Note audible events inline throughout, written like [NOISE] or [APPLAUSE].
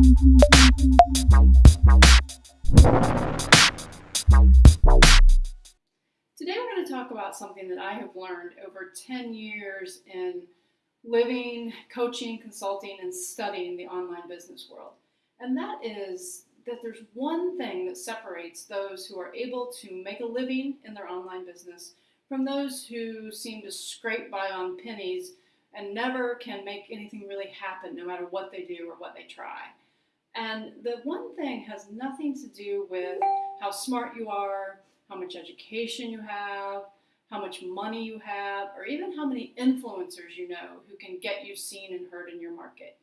Today we're going to talk about something that I have learned over 10 years in living, coaching, consulting, and studying the online business world. And that is that there's one thing that separates those who are able to make a living in their online business from those who seem to scrape by on pennies and never can make anything really happen no matter what they do or what they try. And the one thing has nothing to do with how smart you are, how much education you have, how much money you have, or even how many influencers you know who can get you seen and heard in your market.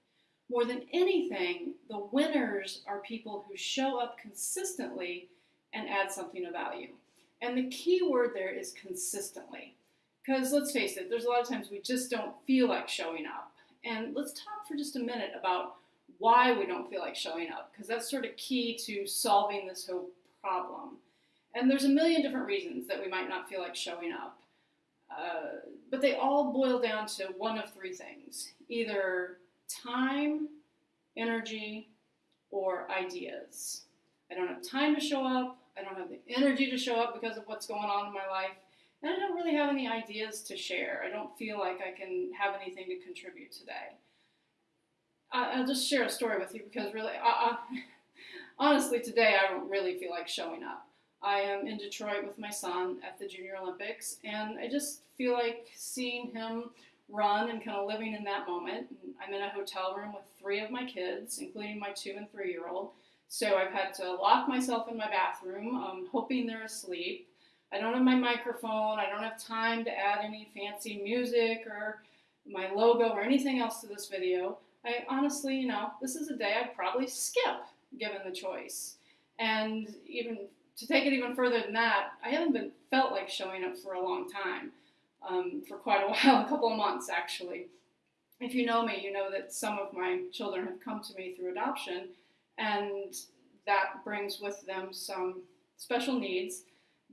More than anything, the winners are people who show up consistently and add something of value. And the key word there is consistently. Because let's face it, there's a lot of times we just don't feel like showing up. And let's talk for just a minute about why we don't feel like showing up, because that's sort of key to solving this whole problem. And there's a million different reasons that we might not feel like showing up. Uh, but they all boil down to one of three things either time, energy, or ideas. I don't have time to show up. I don't have the energy to show up because of what's going on in my life. And I don't really have any ideas to share. I don't feel like I can have anything to contribute today. I'll just share a story with you because really, I, I, [LAUGHS] honestly, today I don't really feel like showing up. I am in Detroit with my son at the Junior Olympics, and I just feel like seeing him run and kind of living in that moment. I'm in a hotel room with three of my kids, including my two and three year old. So I've had to lock myself in my bathroom, um, hoping they're asleep. I don't have my microphone. I don't have time to add any fancy music or my logo or anything else to this video. I honestly, you know, this is a day I'd probably skip given the choice. And even to take it even further than that, I haven't been felt like showing up for a long time um, for quite a [LAUGHS] while, a couple of months actually. If you know me, you know that some of my children have come to me through adoption, and that brings with them some special needs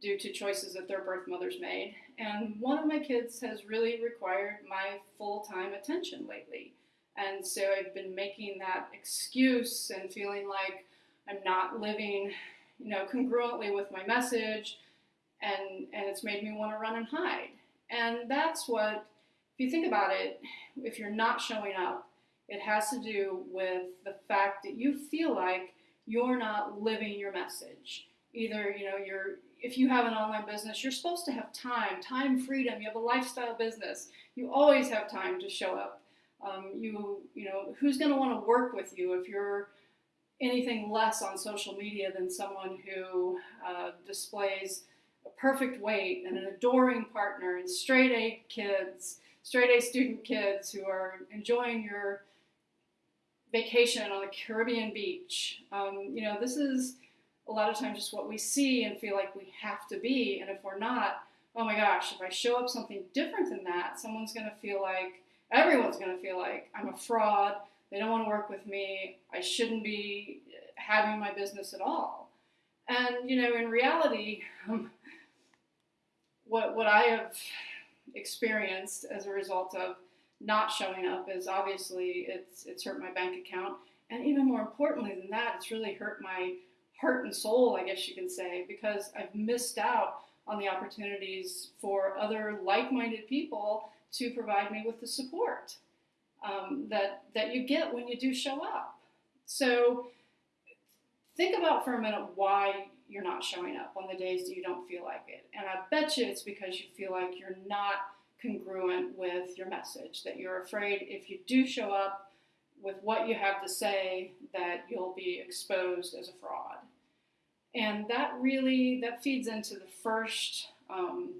due to choices that their birth mothers made. And one of my kids has really required my full time attention lately. And so I've been making that excuse and feeling like I'm not living, you know, congruently with my message, and and it's made me want to run and hide. And that's what, if you think about it, if you're not showing up, it has to do with the fact that you feel like you're not living your message. Either, you know, you're if you have an online business, you're supposed to have time, time freedom. You have a lifestyle business. You always have time to show up. Um, you, you know, who's going to want to work with you if you're anything less on social media than someone who uh, displays a perfect weight and an adoring partner and straight A kids, straight A student kids who are enjoying your vacation on a Caribbean beach. Um, you know, this is a lot of times just what we see and feel like we have to be. And if we're not, oh my gosh, if I show up something different than that, someone's going to feel like, everyone's going to feel like I'm a fraud. They don't want to work with me. I shouldn't be having my business at all. And, you know, in reality, um, what what I have experienced as a result of not showing up is obviously it's it's hurt my bank account, and even more importantly than that, it's really hurt my heart and soul, I guess you can say, because I've missed out on the opportunities for other like-minded people to provide me with the support um, that that you get when you do show up. So think about for a minute why you're not showing up on the days that you don't feel like it. And I bet you it's because you feel like you're not congruent with your message, that you're afraid if you do show up with what you have to say that you'll be exposed as a fraud. And that really that feeds into the first um,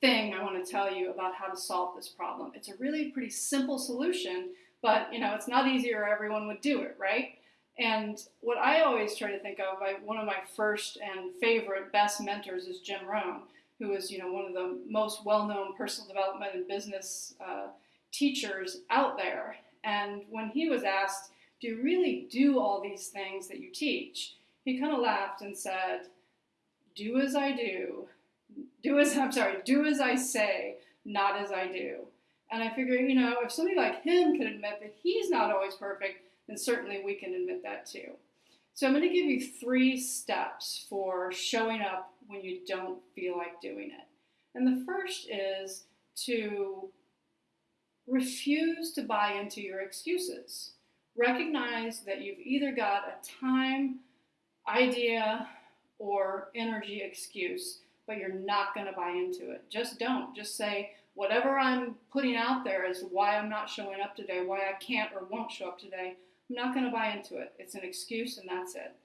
thing I want to tell you about how to solve this problem. It's a really pretty simple solution, but you know it's not easy or everyone would do it, right? And what I always try to think of, I, one of my first and favorite best mentors is Jim Rohn, who is you know one of the most well-known personal development and business uh, teachers out there. And when he was asked, "Do you really do all these things that you teach?" He kind of laughed and said, "Do as I do, do as I'm sorry, do as I say, not as I do." And I figure, you know, if somebody like him can admit that he's not always perfect, then certainly we can admit that too. So I'm going to give you three steps for showing up when you don't feel like doing it. And the first is to refuse to buy into your excuses. Recognize that you've either got a time, idea, or energy excuse, but you're not going to buy into it. Just don't. Just say, whatever I'm putting out there is why I'm not showing up today, why I can't or won't show up today. I'm not going to buy into it. It's an excuse and that's it.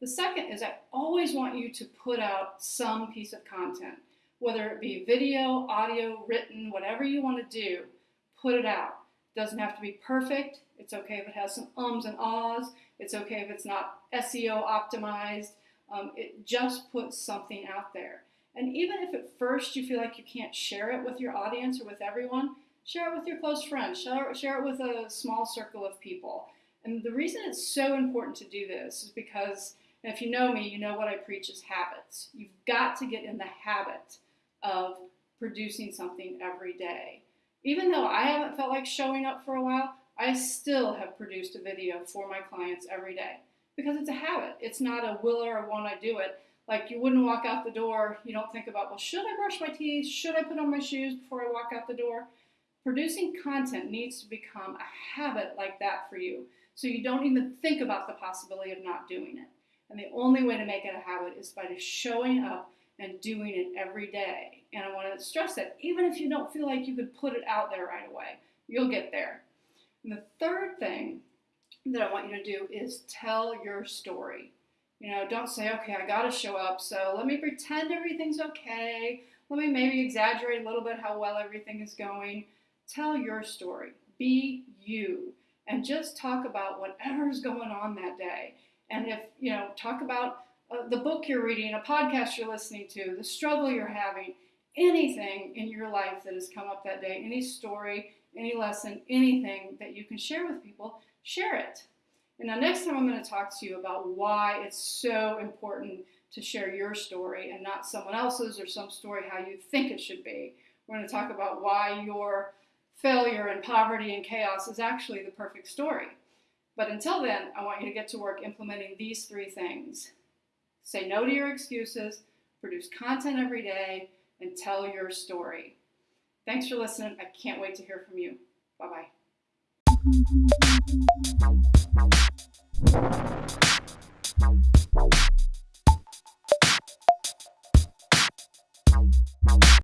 The second is I always want you to put out some piece of content, whether it be video, audio, written, whatever you want to do, put it out. It Doesn't have to be perfect. It's okay if it has some ums and ahs. It's okay if it's not SEO optimized. Um, it just puts something out there. And even if at first you feel like you can't share it with your audience or with everyone, share it with your close friends, share, share it with a small circle of people. And the reason it's so important to do this is because if you know me, you know what I preach is habits. You've got to get in the habit of producing something every day. Even though I haven't felt like showing up for a while, I still have produced a video for my clients every day because it's a habit. It's not a will or a won't I do it. Like you wouldn't walk out the door, you don't think about, well, should I brush my teeth? Should I put on my shoes before I walk out the door? Producing content needs to become a habit like that for you. So you don't even think about the possibility of not doing it. And the only way to make it a habit is by just showing up and doing it every day. And I want to stress that even if you don't feel like you could put it out there right away, you'll get there. And the third thing that I want you to do is tell your story. You know, don't say, okay, I got to show up, so let me pretend everything's okay. Let me maybe exaggerate a little bit how well everything is going. Tell your story. Be you. And just talk about whatever's going on that day. And if, you know, talk about uh, the book you're reading, a podcast you're listening to, the struggle you're having, anything in your life that has come up that day, any story, any lesson, anything that you can share with people, share it. And now, next time, I'm going to talk to you about why it's so important to share your story and not someone else's or some story how you think it should be. We're going to talk about why your failure and poverty and chaos is actually the perfect story. But until then, I want you to get to work implementing these three things say no to your excuses, produce content every day, and tell your story. Thanks for listening. I can't wait to hear from you. Bye bye.